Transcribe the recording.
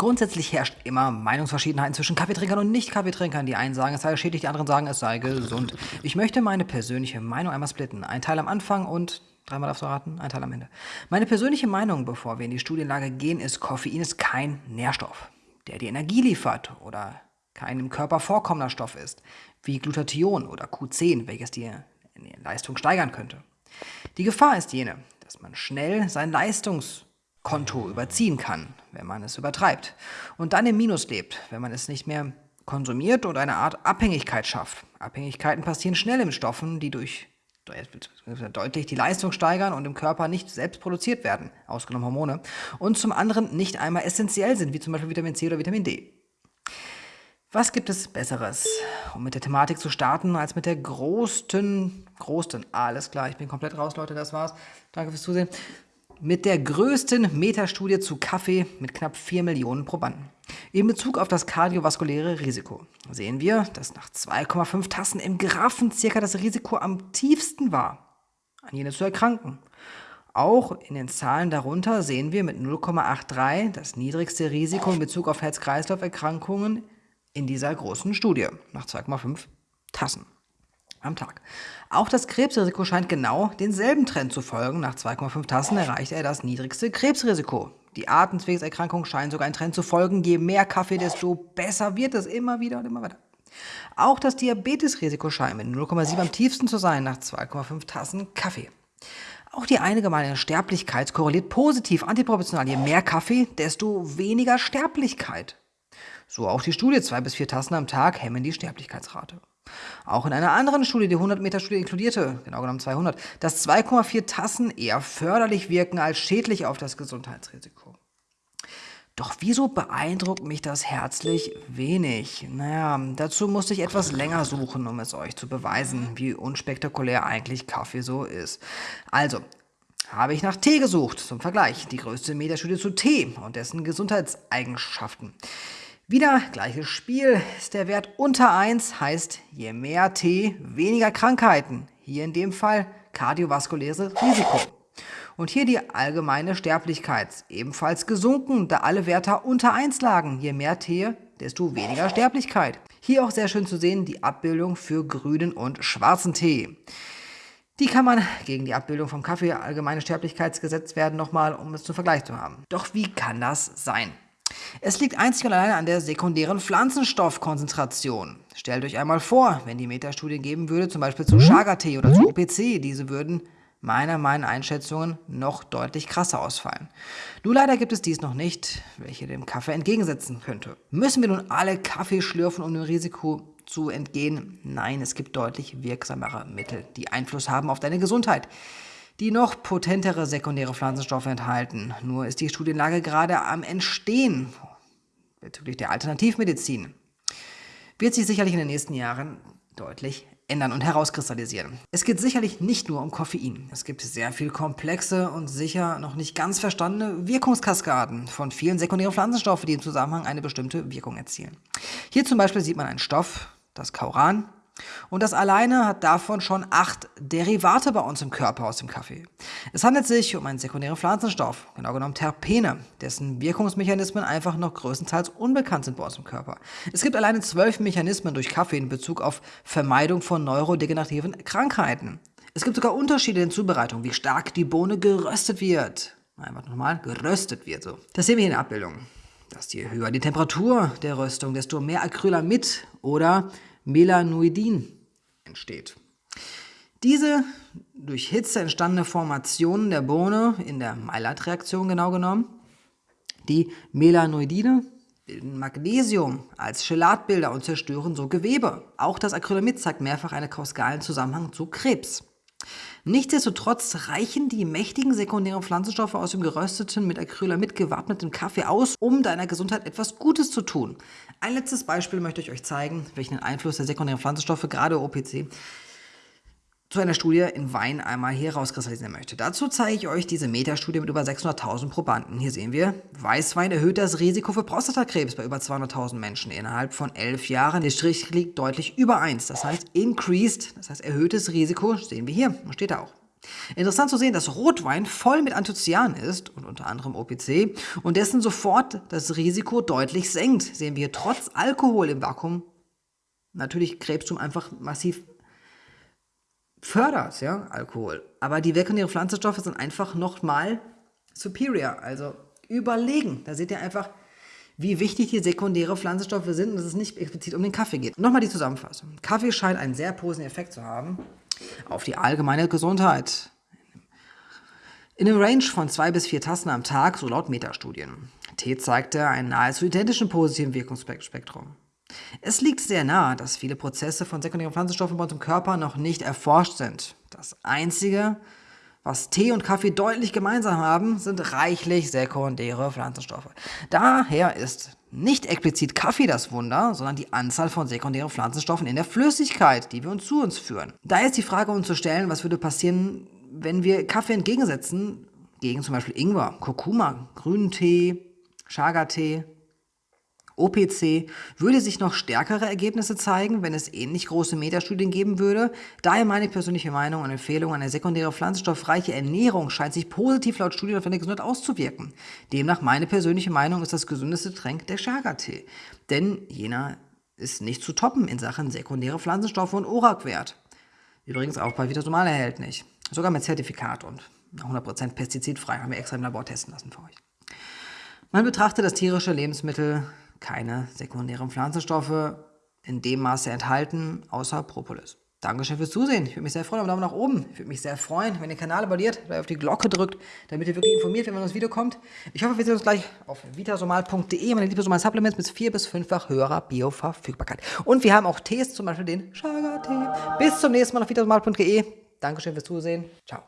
Grundsätzlich herrscht immer Meinungsverschiedenheiten zwischen Kaffeetrinkern und Nicht-Kaffeetrinkern. Die einen sagen, es sei schädlich, die anderen sagen, es sei gesund. Ich möchte meine persönliche Meinung einmal splitten. Ein Teil am Anfang und dreimal du raten, ein Teil am Ende. Meine persönliche Meinung, bevor wir in die Studienlage gehen, ist, Koffein ist kein Nährstoff, der die Energie liefert oder kein im Körper vorkommender Stoff ist, wie Glutathion oder Q10, welches die Leistung steigern könnte. Die Gefahr ist jene, dass man schnell sein Leistungs Konto überziehen kann, wenn man es übertreibt. Und dann im Minus lebt, wenn man es nicht mehr konsumiert und eine Art Abhängigkeit schafft. Abhängigkeiten passieren schnell in Stoffen, die durch deutlich die Leistung steigern und im Körper nicht selbst produziert werden, ausgenommen Hormone, und zum anderen nicht einmal essentiell sind, wie zum Beispiel Vitamin C oder Vitamin D. Was gibt es Besseres, um mit der Thematik zu starten, als mit der größten, größten, alles klar, ich bin komplett raus, Leute, das war's. Danke fürs Zusehen mit der größten Metastudie zu Kaffee mit knapp 4 Millionen Probanden. In Bezug auf das kardiovaskuläre Risiko sehen wir, dass nach 2,5 Tassen im Grafen circa das Risiko am tiefsten war, an jene zu erkranken. Auch in den Zahlen darunter sehen wir mit 0,83 das niedrigste Risiko in Bezug auf Herz-Kreislauf-Erkrankungen in dieser großen Studie nach 2,5 Tassen am Tag. Auch das Krebsrisiko scheint genau denselben Trend zu folgen. Nach 2,5 Tassen erreicht er das niedrigste Krebsrisiko. Die Atemwegserkrankung scheint sogar einen Trend zu folgen. Je mehr Kaffee, desto besser wird es immer wieder und immer weiter. Auch das Diabetesrisiko scheint mit 0,7 am tiefsten zu sein nach 2,5 Tassen Kaffee. Auch die allgemeine Sterblichkeit korreliert positiv antiproportional. Je mehr Kaffee, desto weniger Sterblichkeit. So auch die Studie, zwei bis vier Tassen am Tag hemmen die Sterblichkeitsrate. Auch in einer anderen Studie, die 100-Meter-Studie inkludierte, genau genommen 200, dass 2,4 Tassen eher förderlich wirken als schädlich auf das Gesundheitsrisiko. Doch wieso beeindruckt mich das herzlich wenig? Naja, dazu musste ich etwas länger suchen, um es euch zu beweisen, wie unspektakulär eigentlich Kaffee so ist. Also, habe ich nach Tee gesucht, zum Vergleich, die größte Metastudie zu Tee und dessen Gesundheitseigenschaften. Wieder gleiches Spiel. Ist der Wert unter 1, heißt je mehr T, weniger Krankheiten. Hier in dem Fall kardiovaskuläres Risiko. Und hier die allgemeine Sterblichkeit, ebenfalls gesunken, da alle Werte unter 1 lagen. Je mehr T, desto weniger Sterblichkeit. Hier auch sehr schön zu sehen die Abbildung für grünen und schwarzen Tee. Die kann man gegen die Abbildung vom Kaffee allgemeine Sterblichkeitsgesetz werden nochmal, um es zum Vergleich zu haben. Doch wie kann das sein? Es liegt einzig und allein an der sekundären Pflanzenstoffkonzentration. Stellt euch einmal vor, wenn die Metastudie geben würde, zum Beispiel zu Chaga-Tee oder zu OPC, diese würden meiner meinen Einschätzungen noch deutlich krasser ausfallen. Nur leider gibt es dies noch nicht, welche dem Kaffee entgegensetzen könnte. Müssen wir nun alle Kaffee schlürfen, um dem Risiko zu entgehen? Nein, es gibt deutlich wirksamere Mittel, die Einfluss haben auf deine Gesundheit die noch potentere sekundäre Pflanzenstoffe enthalten. Nur ist die Studienlage gerade am Entstehen bezüglich der Alternativmedizin. Wird sich sicherlich in den nächsten Jahren deutlich ändern und herauskristallisieren. Es geht sicherlich nicht nur um Koffein. Es gibt sehr viel komplexe und sicher noch nicht ganz verstandene Wirkungskaskaden von vielen sekundären Pflanzenstoffen, die im Zusammenhang eine bestimmte Wirkung erzielen. Hier zum Beispiel sieht man einen Stoff, das Kauran, und das alleine hat davon schon acht Derivate bei uns im Körper aus dem Kaffee. Es handelt sich um einen sekundären Pflanzenstoff, genau genommen Terpene, dessen Wirkungsmechanismen einfach noch größtenteils unbekannt sind bei uns im Körper. Es gibt alleine zwölf Mechanismen durch Kaffee in Bezug auf Vermeidung von neurodegenerativen Krankheiten. Es gibt sogar Unterschiede in Zubereitung, wie stark die Bohne geröstet wird. Einfach nochmal, geröstet wird so. Das sehen wir hier in der Abbildung. Dass je höher die Temperatur der Röstung, desto mehr Acrylamid oder Melanoidin entsteht. Diese durch Hitze entstandene Formation der Bohne in der Maillard-Reaktion genau genommen, die Melanoidine bilden Magnesium als Chelatbilder und zerstören so Gewebe. Auch das Acrylamid zeigt mehrfach einen kausalen Zusammenhang zu Krebs. Nichtsdestotrotz reichen die mächtigen sekundären Pflanzenstoffe aus dem gerösteten, mit Acrylamid gewappneten Kaffee aus, um deiner Gesundheit etwas Gutes zu tun. Ein letztes Beispiel möchte ich euch zeigen, welchen Einfluss der sekundären Pflanzenstoffe, gerade OPC, zu einer Studie in Wein einmal hier rauskristallisieren möchte. Dazu zeige ich euch diese Metastudie mit über 600.000 Probanden. Hier sehen wir, Weißwein erhöht das Risiko für Prostatakrebs bei über 200.000 Menschen innerhalb von 11 Jahren. Der Strich liegt deutlich über 1, das heißt increased, das heißt erhöhtes Risiko, sehen wir hier, steht da auch. Interessant zu sehen, dass Rotwein voll mit Anthocyan ist und unter anderem OPC und dessen sofort das Risiko deutlich senkt. Sehen wir trotz Alkohol im Vakuum natürlich Krebstum einfach massiv fördert, ja, Alkohol. Aber die sekundären Pflanzenstoffe sind einfach nochmal superior, also überlegen. Da seht ihr einfach, wie wichtig die sekundäre Pflanzenstoffe sind und dass es nicht explizit um den Kaffee geht. Nochmal die Zusammenfassung. Kaffee scheint einen sehr positiven Effekt zu haben auf die allgemeine Gesundheit. In einem Range von zwei bis vier Tassen am Tag, so laut Metastudien. Tee zeigte einen nahezu identischen positiven Wirkungsspektrum. Es liegt sehr nahe, dass viele Prozesse von sekundären Pflanzenstoffen bei uns im Körper noch nicht erforscht sind. Das Einzige, was Tee und Kaffee deutlich gemeinsam haben, sind reichlich sekundäre Pflanzenstoffe. Daher ist nicht explizit Kaffee das Wunder, sondern die Anzahl von sekundären Pflanzenstoffen in der Flüssigkeit, die wir uns zu uns führen. Da ist die Frage, uns zu stellen, was würde passieren, wenn wir Kaffee entgegensetzen, gegen zum Beispiel Ingwer, Kurkuma, grünen Tee, Chaga-Tee, OPC würde sich noch stärkere Ergebnisse zeigen, wenn es ähnlich große Metastudien geben würde. Daher meine persönliche Meinung und Empfehlung, eine sekundäre pflanzenstoffreiche Ernährung scheint sich positiv laut Studien auf eine Gesundheit auszuwirken. Demnach meine persönliche Meinung ist das gesündeste Getränk der Chaga-Tee. Denn jener ist nicht zu toppen in Sachen sekundäre Pflanzenstoffe und ORAC-Wert. Übrigens auch bei Vitasomal erhältlich. Sogar mit Zertifikat und 100% pestizidfrei haben wir extra im Labor testen lassen für euch. Man betrachtet das tierische Lebensmittel keine sekundären Pflanzenstoffe in dem Maße enthalten, außer Propolis. Dankeschön fürs Zusehen. Ich würde mich sehr freuen, Daumen nach oben. Ich würde mich sehr freuen, wenn ihr den Kanal abonniert oder auf die Glocke drückt, damit ihr wirklich informiert wenn das Video kommt. Ich hoffe, wir sehen uns gleich auf vitasomal.de, meine Lieblingssomal Supplements mit vier- bis fünffach höherer Bioverfügbarkeit. Und wir haben auch Tees, zum Beispiel den Chaga-Tee. Bis zum nächsten Mal auf vitasomal.de. Dankeschön fürs Zusehen. Ciao.